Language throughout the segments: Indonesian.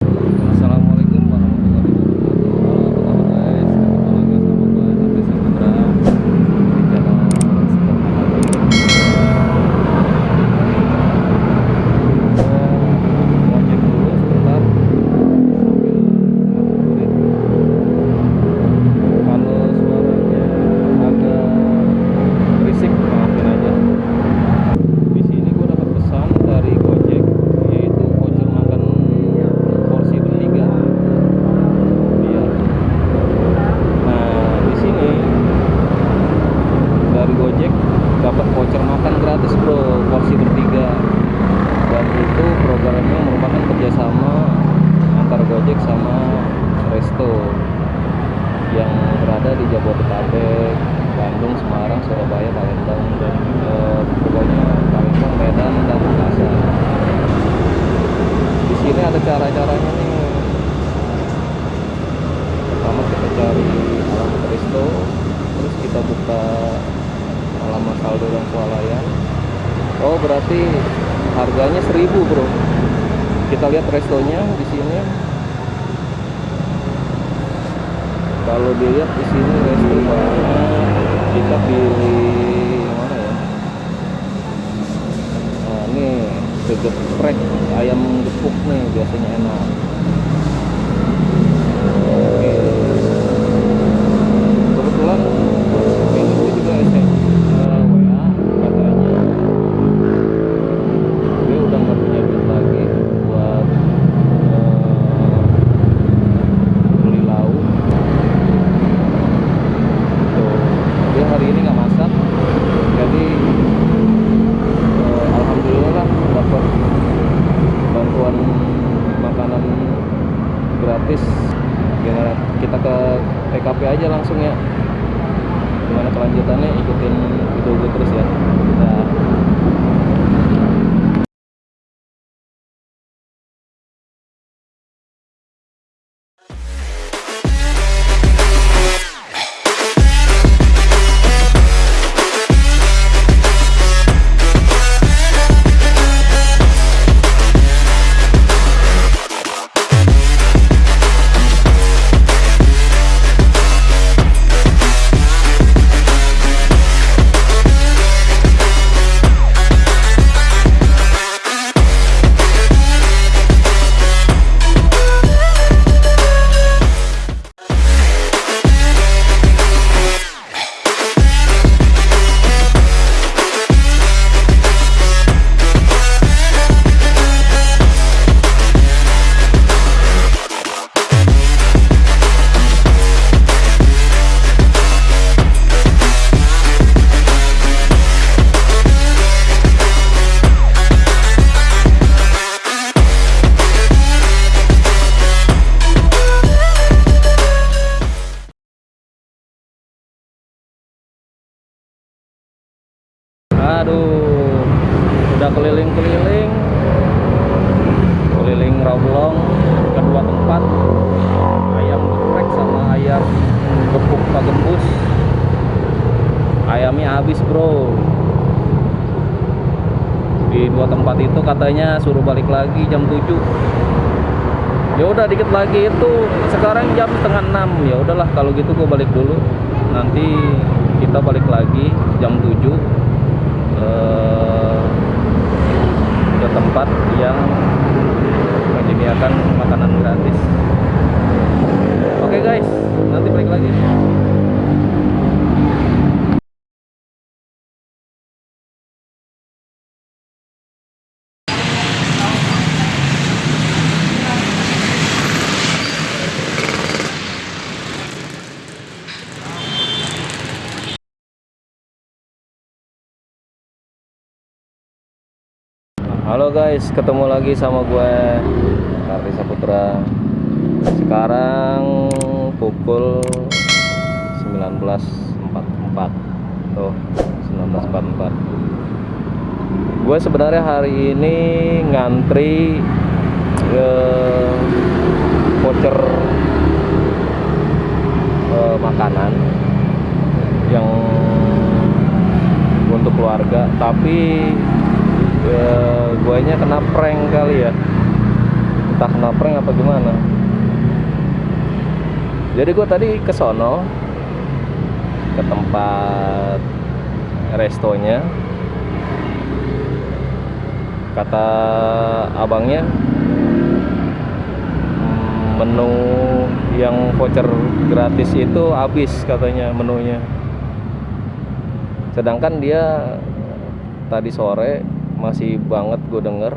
Assalamualaikum berada di Jabodetabek, Bandung, Semarang, Surabaya, Palembang, dan eh, pokoknya Palembang, Medan, dan Makassar. Di sini ada cara-caranya nih. Pertama kita cari alamat resto, terus kita buka alamat saldo dan swalayan. Oh berarti harganya 1000 bro. Kita lihat restonya di sini. Kalau dilihat di sini resto banyak. Kita pilih mana ya? Nah, ini geprek ayam gepuk nih biasanya enak. Habis bro. Di dua tempat itu katanya suruh balik lagi jam 7 ya udah dikit lagi itu. Sekarang jam setengah 6 ya udahlah kalau gitu gue balik dulu. Nanti kita balik lagi jam 7 eh, ke tempat yang menyediakan makanan gratis. Oke guys. Nanti balik lagi Halo guys, ketemu lagi sama gue Kardi Saputra. Sekarang pukul 19.44. Tuh, 19.44. Gue sebenarnya hari ini ngantri ke voucher eh, makanan yang untuk keluarga, tapi ya, guanya kena prank kali ya. Entah naprank apa gimana. Jadi gue tadi ke sono ke tempat restonya. Kata abangnya "Hmm, menu yang voucher gratis itu habis katanya menunya. Sedangkan dia tadi sore masih banget gue denger.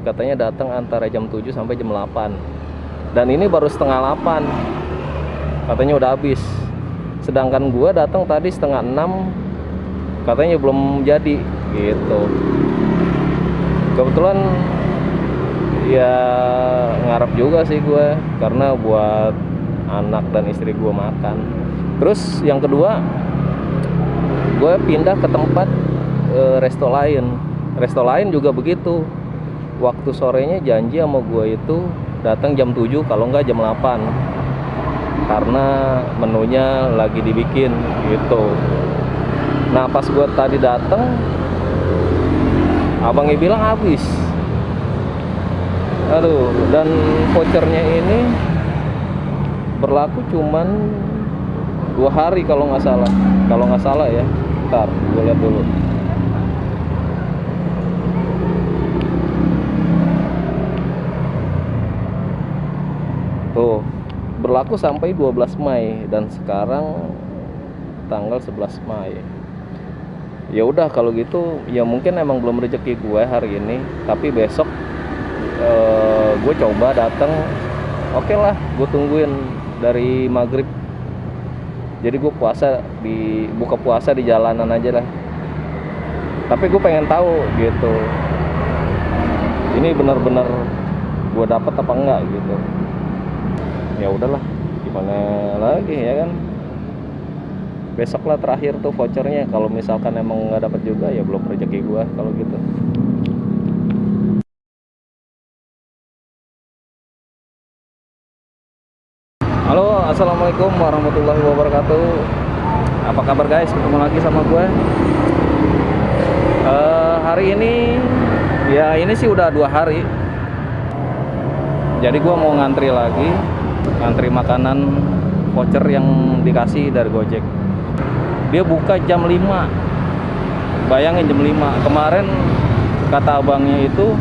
Katanya datang antara jam 7 sampai jam 8 dan ini baru setengah 8 katanya udah habis. Sedangkan gue datang tadi setengah 6 katanya belum jadi. Gitu. Kebetulan ya ngarep juga sih gue karena buat anak dan istri gue makan. Terus yang kedua gue pindah ke tempat eh, resto lain resto lain juga begitu. Waktu sorenya janji sama gue itu datang jam 7 kalau enggak jam 8 karena menunya lagi dibikin gitu. Nah pas gue tadi datang abangnya bilang habis. Aduh dan vouchernya ini berlaku cuman dua hari kalau nggak salah. Kalau nggak salah ya ntar gue lihat dulu tuh berlaku sampai 12 Mei dan sekarang tanggal 11 Mei. Ya udah kalau gitu ya mungkin emang belum rezeki gue hari ini tapi besok eh, gue coba datang oke lah gue tungguin dari maghrib. Jadi gue puasa di buka puasa di jalanan aja lah. Tapi gue pengen tahu gitu ini benar-benar gue dapet apa enggak gitu ya udahlah gimana lagi ya kan? Besok lah terakhir tuh vouchernya. Kalau misalkan emang nggak dapat juga ya belum rezeki gua kalau gitu. Halo assalamualaikum warahmatullahi wabarakatuh. Apa kabar guys? Ketemu lagi sama gue Eh, hari ini ya ini sih udah dua hari. Jadi gua mau ngantri lagi ngantri makanan voucher yang dikasih dari Gojek. Dia buka jam 5 bayangin jam 5 kemarin kata abangnya itu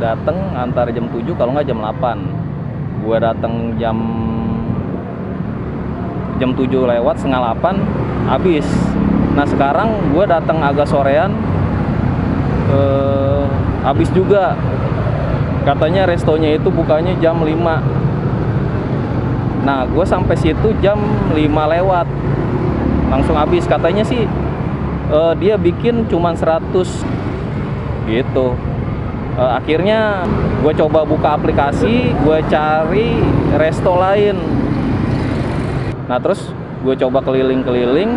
datang antara jam 7 kalau nggak jam 8 gua datang jam jam 7 lewat setengah 8 habis. Nah sekarang gue datang agak sorean eh, habis juga katanya restonya itu bukanya jam 5 nah gue sampai situ jam 5 lewat. Langsung habis. Katanya sih eh, dia bikin cuman 100 gitu. Eh, akhirnya gue coba buka aplikasi gue cari resto lain. Nah terus gue coba keliling-keliling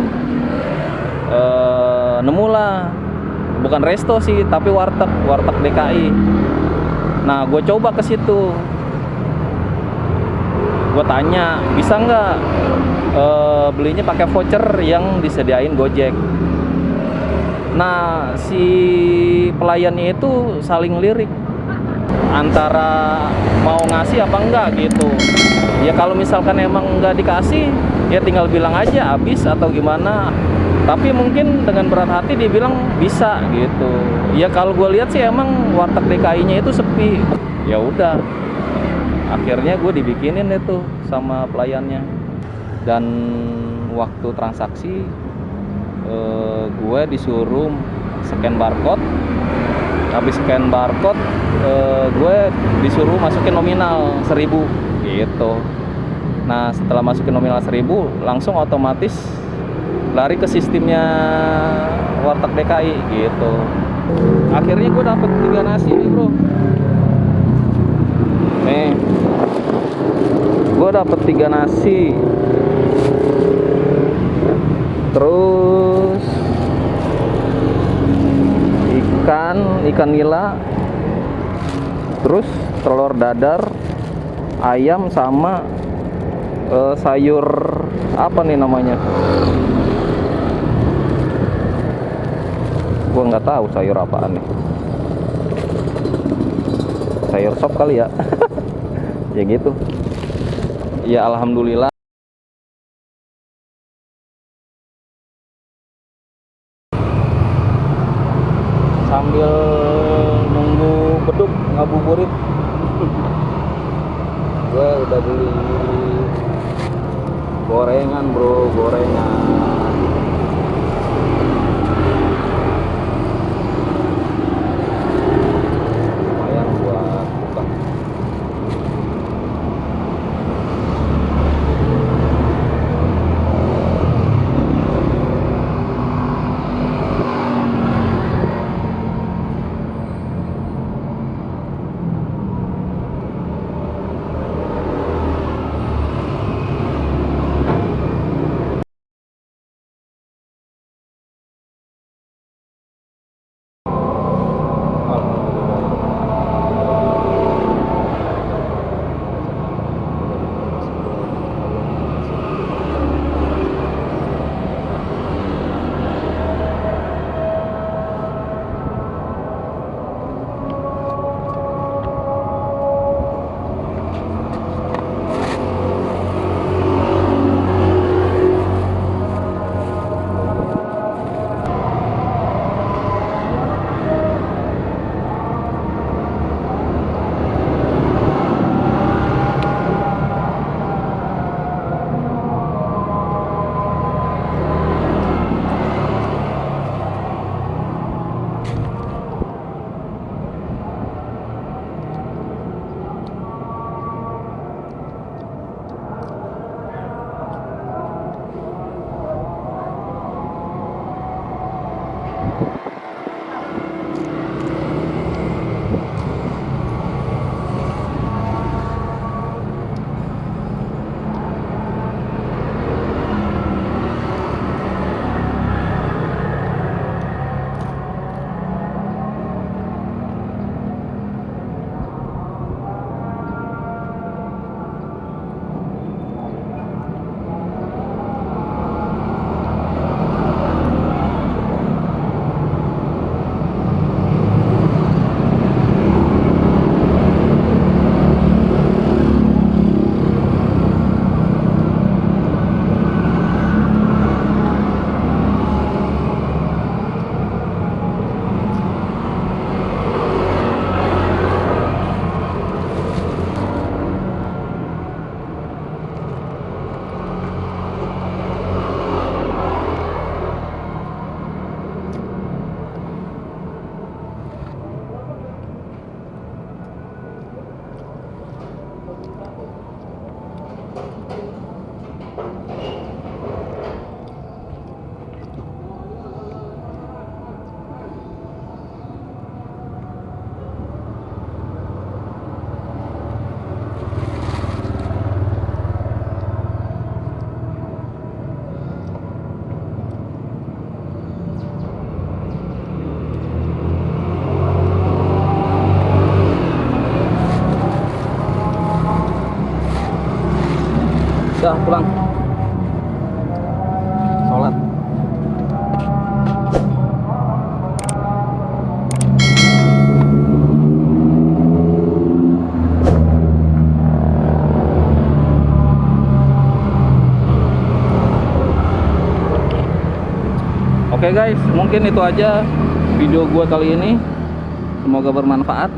eh, nemulah. Bukan resto sih tapi warteg warteg DKI nah gue coba ke situ. Gue tanya bisa nggak eh, belinya pakai voucher yang disediain Gojek? Nah si pelayannya itu saling lirik. Antara mau ngasih apa enggak gitu. Ya kalau misalkan emang nggak dikasih ya tinggal bilang aja habis atau gimana tapi mungkin dengan berat hati dia bilang bisa gitu. Ya kalau gue lihat sih emang warteg DKI nya itu sepi. Ya udah. Akhirnya gue dibikinin itu sama pelayannya. Dan waktu transaksi eh, gue disuruh scan barcode. Habis scan barcode eh, gue disuruh masukin nominal 1000 gitu. Nah setelah masukin nominal 1000 langsung otomatis lari ke sistemnya warteg DKI gitu. Akhirnya gue dapet tiga nasi nih bro. Nih. Gue dapet tiga nasi. Terus ikan ikan nila. Terus telur dadar ayam sama eh, sayur apa nih namanya gua nggak tahu sayur apaan nih. Sayur sop kali ya. Ya gitu. Ya alhamdulillah. Sambil nunggu beduk ngabuburit. Gue udah beli gorengan bro gorengan udah pulang sholat Oke guys, mungkin itu aja video gua kali ini. Semoga bermanfaat.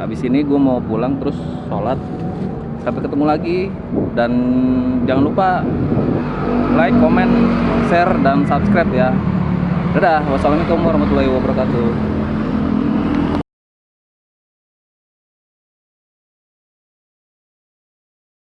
Habis ini gue mau pulang terus sholat. Sampai ketemu lagi dan jangan lupa like, comment, share dan subscribe ya. Dadah. Wassalamualaikum warahmatullahi wabarakatuh.